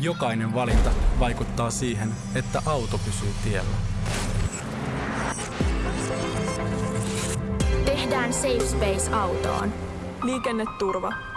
Jokainen valinta vaikuttaa siihen, että auto pysyy tiellä. Tehdään Safe Space autoon. Liikenneturva.